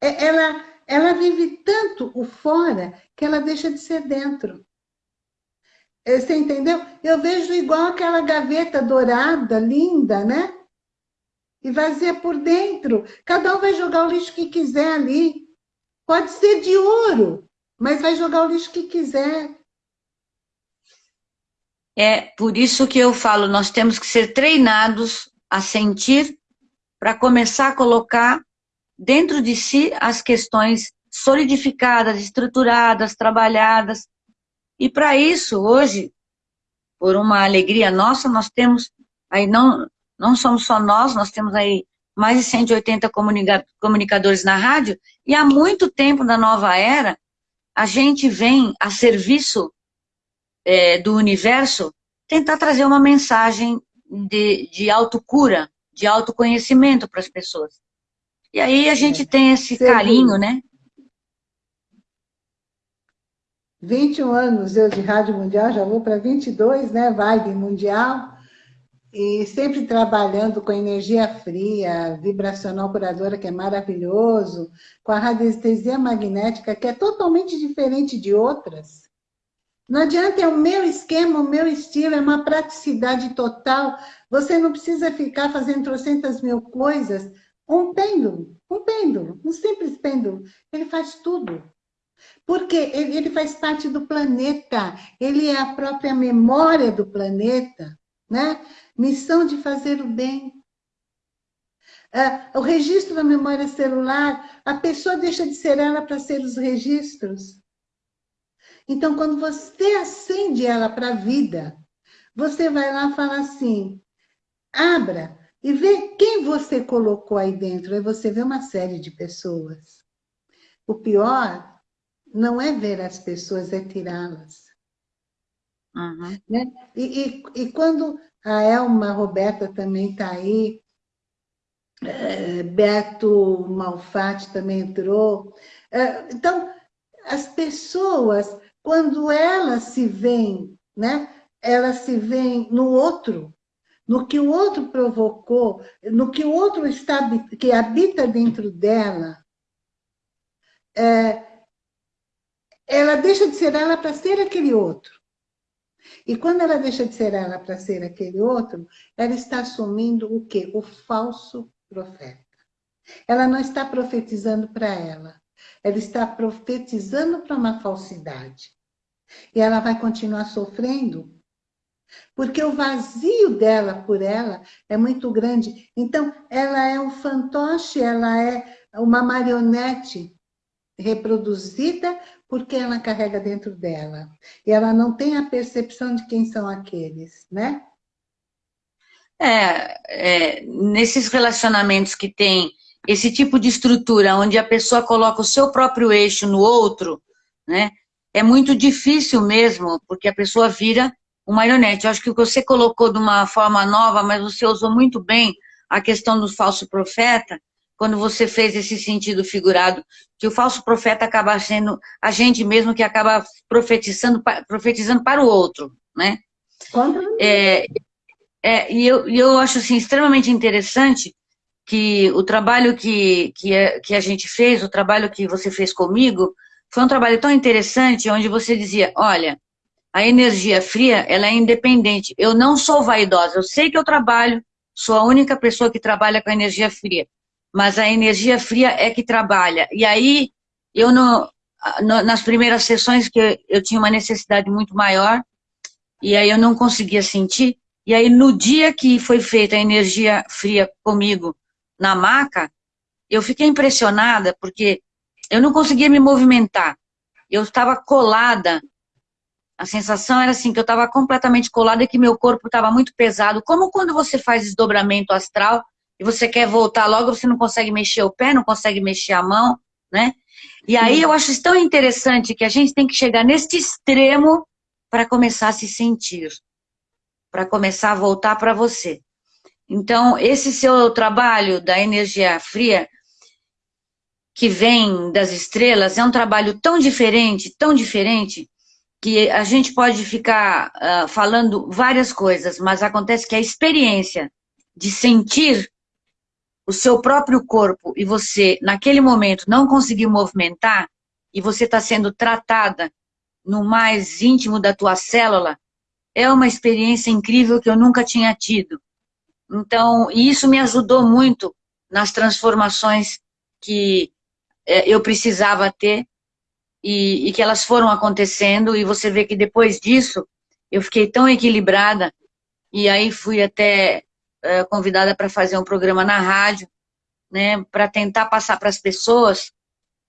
É, ela, ela vive tanto o fora que ela deixa de ser dentro. É, você entendeu? Eu vejo igual aquela gaveta dourada, linda, né? E vazia por dentro. Cada um vai jogar o lixo que quiser ali. Pode ser de ouro, mas vai jogar o lixo que quiser. É por isso que eu falo, nós temos que ser treinados a sentir para começar a colocar dentro de si as questões solidificadas, estruturadas, trabalhadas. E para isso, hoje, por uma alegria nossa, nós temos, aí não, não somos só nós, nós temos aí mais de 180 comunicadores na rádio, e há muito tempo da nova era, a gente vem a serviço é, do universo tentar trazer uma mensagem de, de autocura, de autoconhecimento para as pessoas. E aí a gente é. tem esse Você carinho, né? 21 anos eu de Rádio Mundial, já vou para 22, né? Vibe Mundial. E sempre trabalhando com energia fria, vibracional curadora, que é maravilhoso, com a radiestesia magnética, que é totalmente diferente de outras. Não adianta, é o meu esquema, o meu estilo, é uma praticidade total. Você não precisa ficar fazendo trocentas mil coisas um pêndulo, um pêndulo, um simples pêndulo. Ele faz tudo. Porque ele, faz parte do planeta, ele é a própria memória do planeta, né? Missão de fazer o bem. Uh, o registro da memória celular, a pessoa deixa de ser ela para ser os registros. Então, quando você acende ela para a vida, você vai lá e fala assim, abra e vê quem você colocou aí dentro. Aí você vê uma série de pessoas. O pior não é ver as pessoas, é tirá-las. Uhum. Né? E, e, e, quando a Elma Roberta também está aí, é, Beto Malfatti também entrou. É, então, as pessoas, quando elas se veem, né, elas se veem no outro, no que o outro provocou, no que o outro está, que habita dentro dela, é, ela deixa de ser ela para ser aquele outro. E quando ela deixa de ser ela para ser aquele outro, ela está assumindo o quê? O falso profeta. Ela não está profetizando para ela. Ela está profetizando para uma falsidade. E ela vai continuar sofrendo, porque o vazio dela por ela é muito grande. Então, ela é um fantoche, ela é uma marionete reproduzida porque ela carrega dentro dela. E ela não tem a percepção de quem são aqueles, né? É, é, nesses relacionamentos que tem esse tipo de estrutura, onde a pessoa coloca o seu próprio eixo no outro, né? É muito difícil mesmo, porque a pessoa vira uma marionete. Eu acho que o você colocou de uma forma nova, mas você usou muito bem a questão do falso profeta, quando você fez esse sentido figurado, que o falso profeta acaba sendo a gente mesmo que acaba profetizando, profetizando para o outro, né? É, é, e eu, eu acho assim, extremamente interessante que o trabalho que, que, a, que a gente fez, o trabalho que você fez comigo, foi um trabalho tão interessante, onde você dizia, olha, a energia fria, ela é independente. Eu não sou vaidosa, eu sei que eu trabalho, sou a única pessoa que trabalha com a energia fria, mas a energia fria é que trabalha. E aí, eu no, nas primeiras sessões que eu tinha uma necessidade muito maior, e aí eu não conseguia sentir, e aí no dia que foi feita a energia fria comigo na maca, eu fiquei impressionada, porque eu não conseguia me movimentar. Eu estava colada a sensação era assim, que eu estava completamente colada e que meu corpo estava muito pesado. Como quando você faz desdobramento astral e você quer voltar logo, você não consegue mexer o pé, não consegue mexer a mão, né? E aí eu acho tão interessante que a gente tem que chegar neste extremo para começar a se sentir, para começar a voltar para você. Então, esse seu trabalho da energia fria, que vem das estrelas, é um trabalho tão diferente, tão diferente, que a gente pode ficar uh, falando várias coisas, mas acontece que a experiência de sentir o seu próprio corpo e você, naquele momento, não conseguir movimentar e você está sendo tratada no mais íntimo da tua célula, é uma experiência incrível que eu nunca tinha tido. Então, isso me ajudou muito nas transformações que eh, eu precisava ter e, e que elas foram acontecendo, e você vê que depois disso, eu fiquei tão equilibrada, e aí fui até uh, convidada para fazer um programa na rádio, né, para tentar passar para as pessoas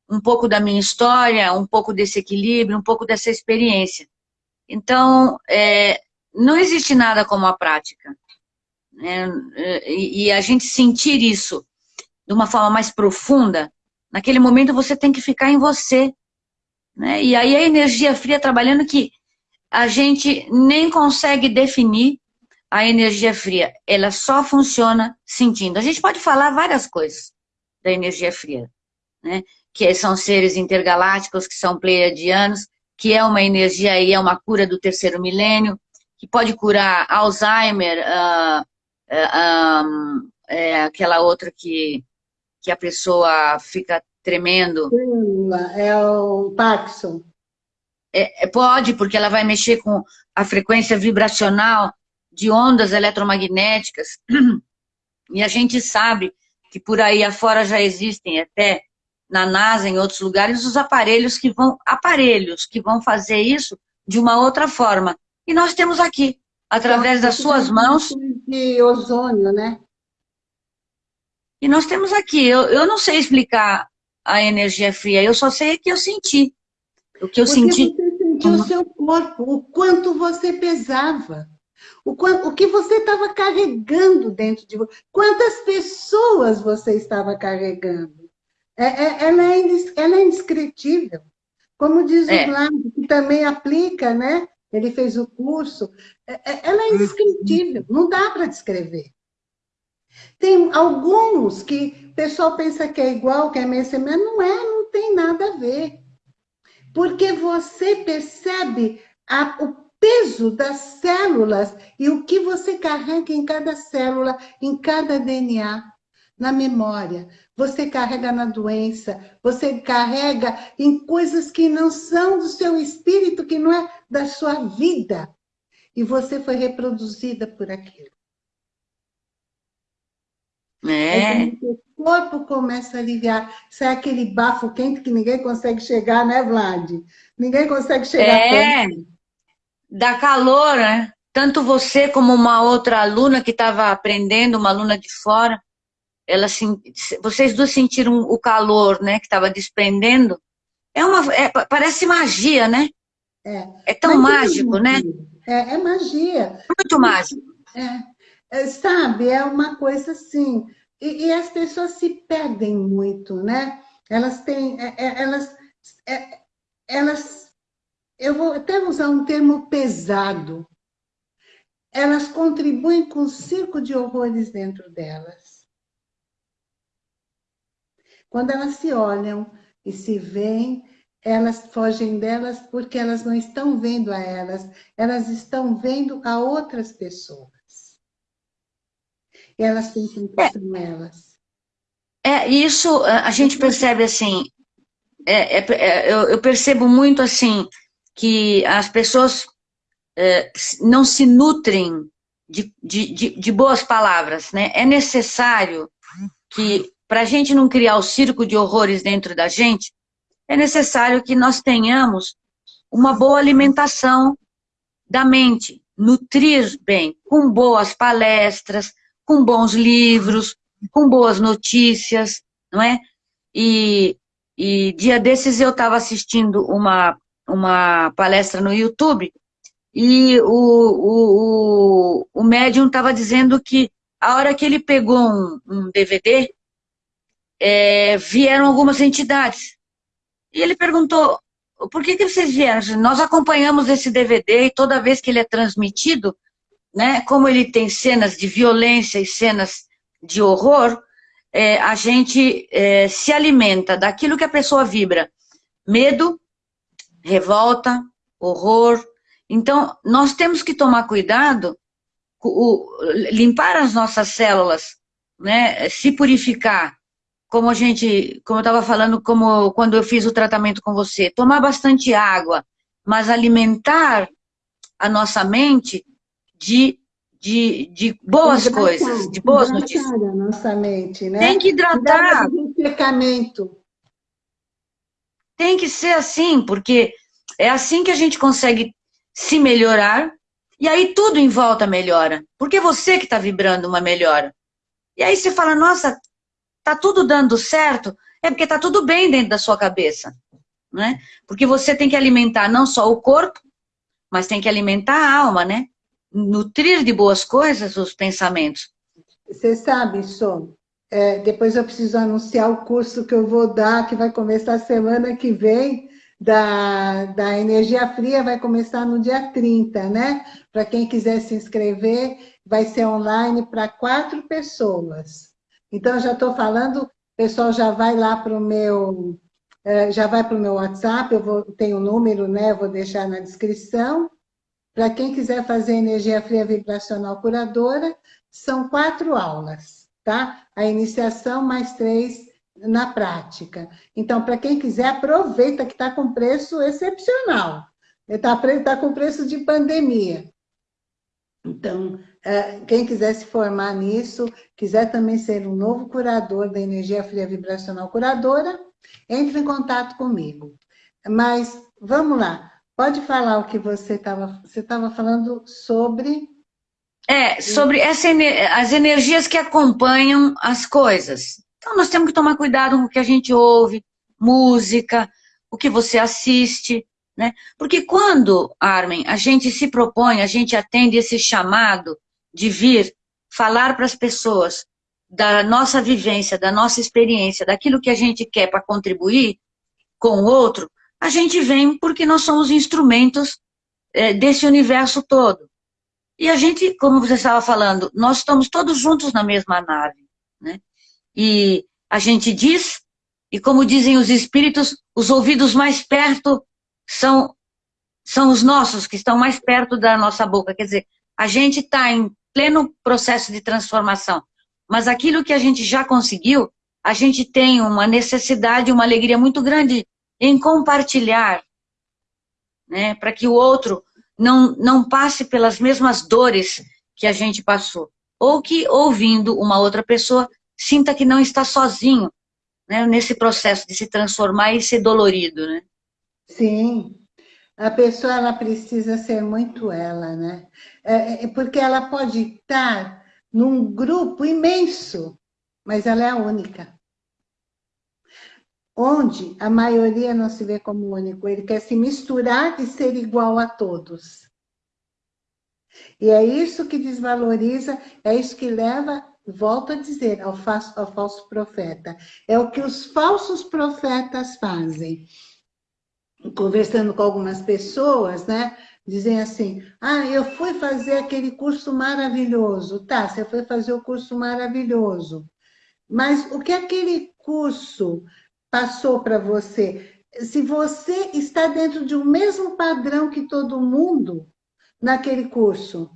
um pouco da minha história, um pouco desse equilíbrio, um pouco dessa experiência. Então, é, não existe nada como a prática. Né? E, e a gente sentir isso de uma forma mais profunda, naquele momento você tem que ficar em você. Né? E aí a energia fria trabalhando que a gente nem consegue definir a energia fria. Ela só funciona sentindo. A gente pode falar várias coisas da energia fria, né? que são seres intergalácticos, que são pleiadianos, que é uma energia e é uma cura do terceiro milênio, que pode curar Alzheimer, uh, uh, um, é aquela outra que, que a pessoa fica tremendo. É o Parkinson. É, é, pode, porque ela vai mexer com a frequência vibracional de ondas eletromagnéticas. E a gente sabe que por aí afora já existem até na NASA, em outros lugares, os aparelhos que vão, aparelhos que vão fazer isso de uma outra forma. E nós temos aqui, através das suas mãos... De ozônio, né? E nós temos aqui, eu, eu não sei explicar a energia fria, eu só sei que eu senti. O que eu Porque senti... você sentiu uhum. o seu corpo, o quanto você pesava. O, quanto, o que você estava carregando dentro de você. Quantas pessoas você estava carregando. É, é, ela, é, ela é indescritível. Como diz é. o Vlad, que também aplica, né? Ele fez o curso. É, é, ela é indescritível, não dá para descrever. Tem alguns que o pessoal pensa que é igual, que é meio mas não é, não tem nada a ver. Porque você percebe a, o peso das células e o que você carrega em cada célula, em cada DNA, na memória. Você carrega na doença, você carrega em coisas que não são do seu espírito, que não é da sua vida. E você foi reproduzida por aquilo. É. O corpo começa a aliviar. Sai aquele bafo quente que ninguém consegue chegar, né, Vlad? Ninguém consegue chegar É, dá calor, né? Tanto você como uma outra aluna que estava aprendendo, uma aluna de fora, ela, vocês duas sentiram o calor, né, que estava desprendendo. É uma, é, parece magia, né? É, é tão mágico, né? É, é magia. Muito mágico. É. É, sabe, é uma coisa assim, e, e, as pessoas se perdem muito, né? Elas têm, é, é, elas, elas, eu vou até usar um termo pesado, elas contribuem com o circo de horrores dentro delas. Quando elas se olham e se veem, elas fogem delas porque elas não estão vendo a elas, elas estão vendo a outras pessoas elas pensam que é, são elas. É, isso a gente percebe assim, é, é, é, eu, eu, percebo muito assim, que as pessoas é, não se nutrem de, de, de, de, boas palavras, né? É necessário que, para a gente não criar o circo de horrores dentro da gente, é necessário que nós tenhamos uma boa alimentação da mente, nutrir bem, com boas palestras, com bons livros, com boas notícias, não é? E, e dia desses eu estava assistindo uma, uma palestra no YouTube e o, o, o, o médium estava dizendo que a hora que ele pegou um, um DVD, é, vieram algumas entidades. E ele perguntou, por que, que vocês vieram? Nós acompanhamos esse DVD e toda vez que ele é transmitido, né, como ele tem cenas de violência e cenas de horror, é, a gente é, se alimenta daquilo que a pessoa vibra. Medo, revolta, horror. Então, nós temos que tomar cuidado, o, limpar as nossas células, né, se purificar, como a gente, como eu estava falando, como quando eu fiz o tratamento com você, tomar bastante água, mas alimentar a nossa mente de, de, de boas hidratar, coisas, de boas notícias. a nossa mente, né? Tem que hidratar. Pecamento. Tem que ser assim, porque é assim que a gente consegue se melhorar, e aí tudo em volta melhora. Porque é você que está vibrando uma melhora. E aí você fala, nossa, tá tudo dando certo, é porque tá tudo bem dentro da sua cabeça. Né? Porque você tem que alimentar não só o corpo, mas tem que alimentar a alma, né? Nutrir de boas coisas os pensamentos. Você sabe, Som, é, depois eu preciso anunciar o curso que eu vou dar, que vai começar semana que vem, da, da energia fria, vai começar no dia 30, né? Para quem quiser se inscrever, vai ser online para quatro pessoas. Então, já estou falando, pessoal já vai lá para o meu... É, já vai para o meu WhatsApp, eu vou, tenho o um número, né? Vou deixar na descrição. Para quem quiser fazer energia fria vibracional curadora, são quatro aulas, tá? A iniciação mais três na prática. Então, para quem quiser, aproveita que está com preço excepcional. Está tá com preço de pandemia. Então, é, quem quiser se formar nisso, quiser também ser um novo curador da energia fria vibracional curadora, entre em contato comigo. Mas, vamos lá, pode falar o que você estava você estava falando sobre... É, sobre essa, as energias que acompanham as coisas. Então, nós temos que tomar cuidado com o que a gente ouve, música, o que você assiste, né? Porque quando, Armin, a gente se propõe, a gente atende esse chamado de vir falar para as pessoas da nossa vivência, da nossa experiência, daquilo que a gente quer para contribuir com o outro, a gente vem porque nós somos instrumentos é, desse universo todo. E a gente, como você estava falando, nós estamos todos juntos na mesma nave. Né? E a gente diz, e como dizem os espíritos, os ouvidos mais perto são, são os nossos, que estão mais perto da nossa boca. Quer dizer, a gente está em pleno processo de transformação. Mas aquilo que a gente já conseguiu, a gente tem uma necessidade, uma alegria muito grande em compartilhar, né, para que o outro não, não passe pelas mesmas dores que a gente passou. Ou que, ouvindo uma outra pessoa, sinta que não está sozinho né, nesse processo de se transformar e ser dolorido. Né? Sim, a pessoa ela precisa ser muito ela, né? É, é, porque ela pode estar num grupo imenso, mas ela é única. Onde a maioria não se vê como único, ele quer se misturar e ser igual a todos. E é isso que desvaloriza, é isso que leva, volto a dizer, ao, falso, ao falso profeta. É o que os falsos profetas fazem conversando com algumas pessoas, né? Dizem assim, ah, eu fui fazer aquele curso maravilhoso. Tá, você foi fazer o curso maravilhoso. Mas o que aquele curso passou para você? Se você está dentro de um mesmo padrão que todo mundo naquele curso,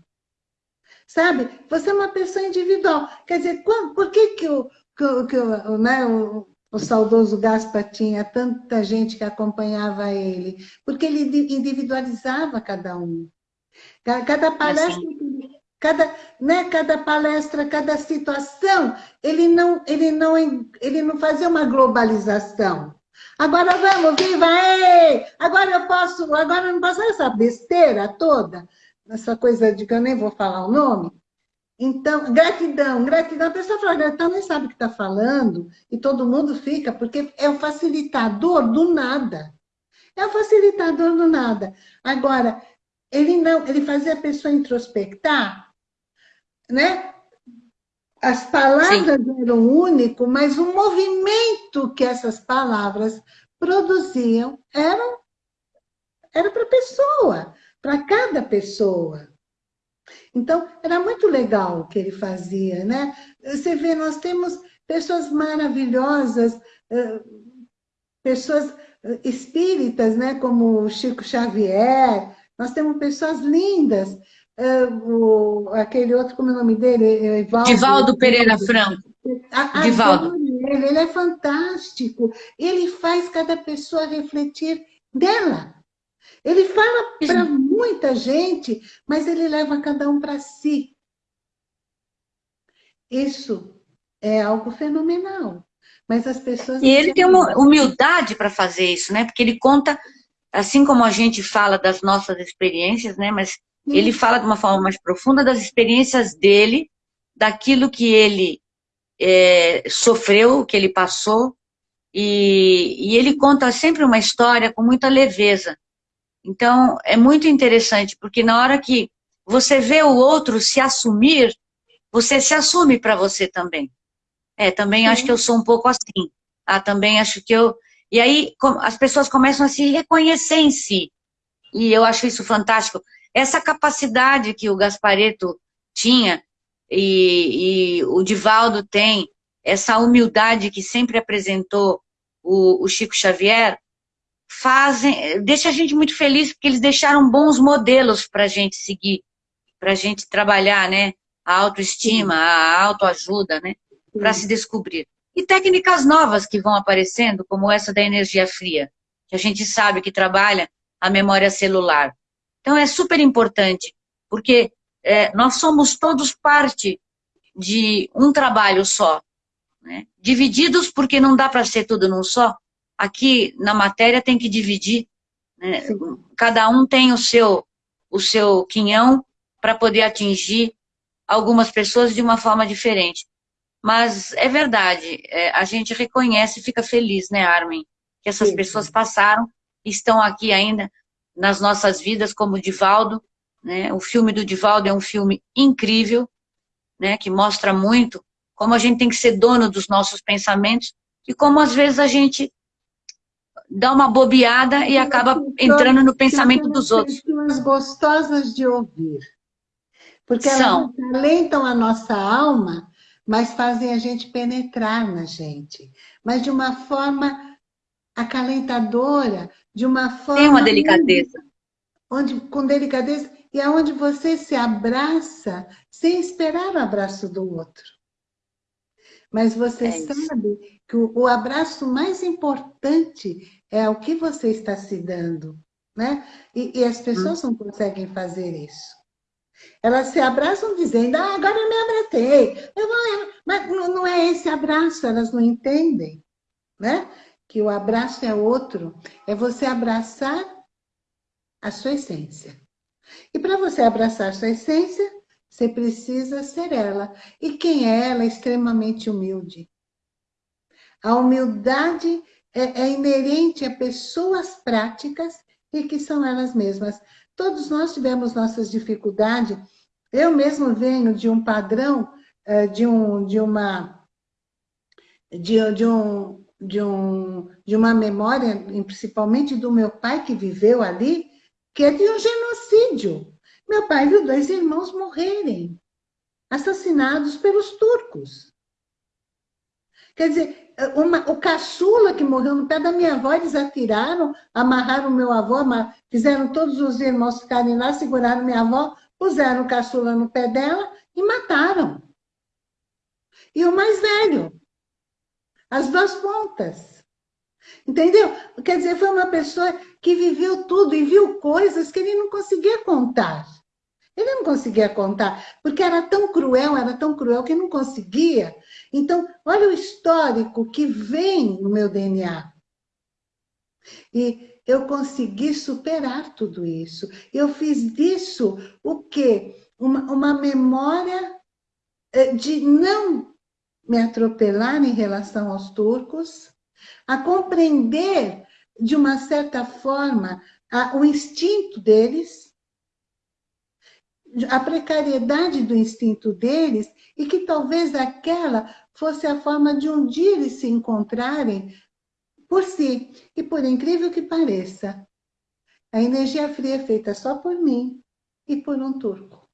sabe? Você é uma pessoa individual. Quer dizer, por que que o, que, que o, né, o, o saudoso Gaspar tinha tanta gente que acompanhava ele, porque ele individualizava cada um. Cada palestra, cada, né, cada palestra, cada situação, ele não, ele, não, ele não fazia uma globalização. Agora vamos, viva! Ei! Agora eu posso, agora eu não posso essa besteira toda, essa coisa de que eu nem vou falar o nome, então, gratidão, gratidão. A pessoa fala gratidão, nem sabe o que está falando, e todo mundo fica, porque é o facilitador do nada. É o facilitador do nada. Agora, ele não, ele fazia a pessoa introspectar, né? As palavras Sim. eram único, mas o movimento que essas palavras produziam era, era para a pessoa, para cada pessoa. Então, era muito legal o que ele fazia, né? Você vê, nós temos pessoas maravilhosas, pessoas espíritas, né? Como o Chico Xavier, nós temos pessoas lindas, o, aquele outro, como é o nome dele? Evaldo, Divaldo Pereira Franco. A, a Divaldo. Ele, ele é fantástico. Ele faz cada pessoa refletir dela. Ele fala para muita gente, mas ele leva cada um para si. Isso é algo fenomenal. Mas as pessoas... E ele tem uma humildade para fazer isso, né? Porque ele conta, assim como a gente fala das nossas experiências, né? Mas Ele fala de uma forma mais profunda das experiências dele, daquilo que ele é, sofreu, que ele passou, e, e ele conta sempre uma história com muita leveza. Então, é muito interessante, porque na hora que você vê o outro se assumir, você se assume para você também. É, também Sim. acho que eu sou um pouco assim. Ah, também acho que eu... E aí as pessoas começam a se reconhecer em si. E eu acho isso fantástico. Essa capacidade que o Gaspareto tinha e, e o Divaldo tem, essa humildade que sempre apresentou o, o Chico Xavier, fazem, deixa a gente muito feliz, porque eles deixaram bons modelos para a gente seguir, para a gente trabalhar, né? A autoestima, a autoajuda, né? Para se descobrir. E técnicas novas que vão aparecendo, como essa da energia fria, que a gente sabe que trabalha a memória celular. Então é super importante, porque é, nós somos todos parte de um trabalho só. Né? Divididos porque não dá para ser tudo num só. Aqui na matéria tem que dividir. Né? Cada um tem o seu, o seu quinhão para poder atingir algumas pessoas de uma forma diferente. Mas é verdade, é, a gente reconhece e fica feliz, né, Armin? Que essas Sim. pessoas passaram, estão aqui ainda nas nossas vidas, como o Divaldo. Né? O filme do Divaldo é um filme incrível, né, que mostra muito como a gente tem que ser dono dos nossos pensamentos e como às vezes a gente dá uma bobeada e acaba entrando no pensamento dos outros. Pessoas gostosas de ouvir. Porque São. elas alentam a nossa alma, mas fazem a gente penetrar na gente. Mas de uma forma acalentadora, de uma forma... Tem uma delicadeza. Onde, com delicadeza, e aonde você se abraça sem esperar o abraço do outro. Mas você é sabe que o, o, abraço mais importante é o que você está se dando. Né? E, e as pessoas hum. não conseguem fazer isso. Elas se abraçam dizendo, ah, agora eu me abracei. Eu vou... Mas não é esse abraço, elas não entendem. Né? Que o abraço é outro. É você abraçar a sua essência. E para você abraçar sua essência, você precisa ser ela. E quem é ela? É extremamente humilde. A humildade é, é inerente a pessoas práticas e que são elas mesmas. Todos nós tivemos nossas dificuldades. Eu mesmo venho de um padrão, eh, de, um, de uma... De, de, um, de, um, de uma memória, principalmente do meu pai que viveu ali, que é de um genocídio. Meu pai viu dois irmãos morrerem, assassinados pelos turcos. Quer dizer, uma, o caçula que morreu no pé da minha avó, eles atiraram, amarraram meu avô, fizeram todos os irmãos ficarem lá, seguraram minha avó, puseram o caçula no pé dela e mataram. E o mais velho, as duas pontas. Entendeu? Quer dizer, foi uma pessoa que viveu tudo e viu coisas que ele não conseguia contar. Ele não conseguia contar, porque era tão cruel, era tão cruel que não conseguia. Então, olha o histórico que vem no meu DNA. E eu consegui superar tudo isso. Eu fiz disso o quê? Uma, uma memória eh, de não me atropelar em relação aos turcos, a compreender, de uma certa forma, a, o instinto deles, a precariedade do instinto deles, e que talvez aquela fosse a forma de um dia eles se encontrarem por si. E por incrível que pareça, a energia fria é feita só por mim e por um turco.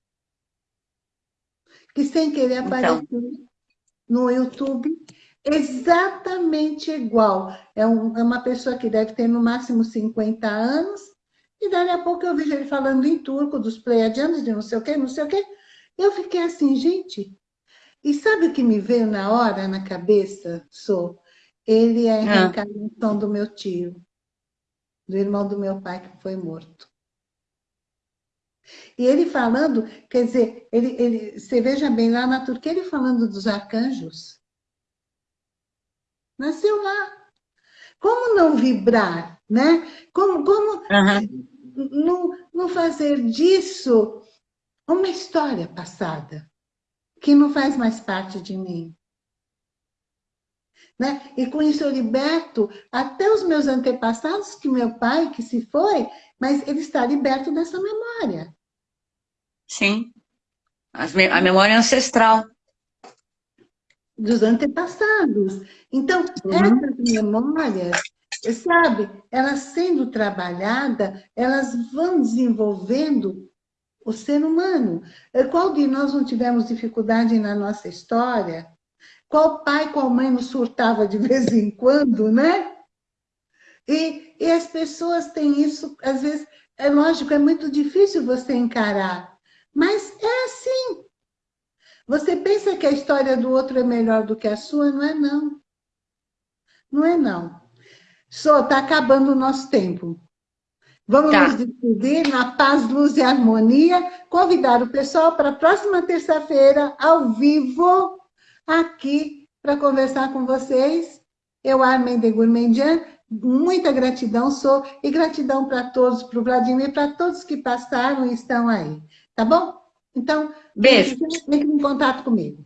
Que sem querer então. apareceu no YouTube exatamente igual. É, um, é, uma pessoa que deve ter no máximo 50 anos, e daí a pouco eu vejo ele falando em turco, dos pleiadianos, de não sei o quê, não sei o quê. Eu fiquei assim, gente, e sabe o que me veio na hora, na cabeça, Sou? Ele é a ah. reencarnação do meu tio, do irmão do meu pai que foi morto. E ele falando, quer dizer, ele, ele, você veja bem lá na Turquia, ele falando dos arcanjos. Nasceu lá. Como não vibrar, né? Como, como uhum. não, não fazer disso uma história passada, que não faz mais parte de mim? Né? E com isso eu liberto até os meus antepassados, que meu pai, que se foi, mas ele está liberto dessa memória. Sim. A memória ancestral dos antepassados. Então, uhum. essas memórias, sabe, elas sendo trabalhadas, elas vão desenvolvendo o ser humano. Qual de nós não tivemos dificuldade na nossa história? Qual pai, qual mãe nos surtava de vez em quando, né? E, e as pessoas têm isso, às vezes, é lógico, é muito difícil você encarar, mas é assim, você pensa que a história do outro é melhor do que a sua? Não é não. Não é não. Só está acabando o nosso tempo. Vamos tá. nos despedir na paz, luz e harmonia. Convidar o pessoal para a próxima terça-feira, ao vivo, aqui, para conversar com vocês. Eu, Armin de Gourmandian, muita gratidão sou, e gratidão para todos, para o Vladimir, para todos que passaram e estão aí. Tá bom? Então, beijo. Entre em contato comigo.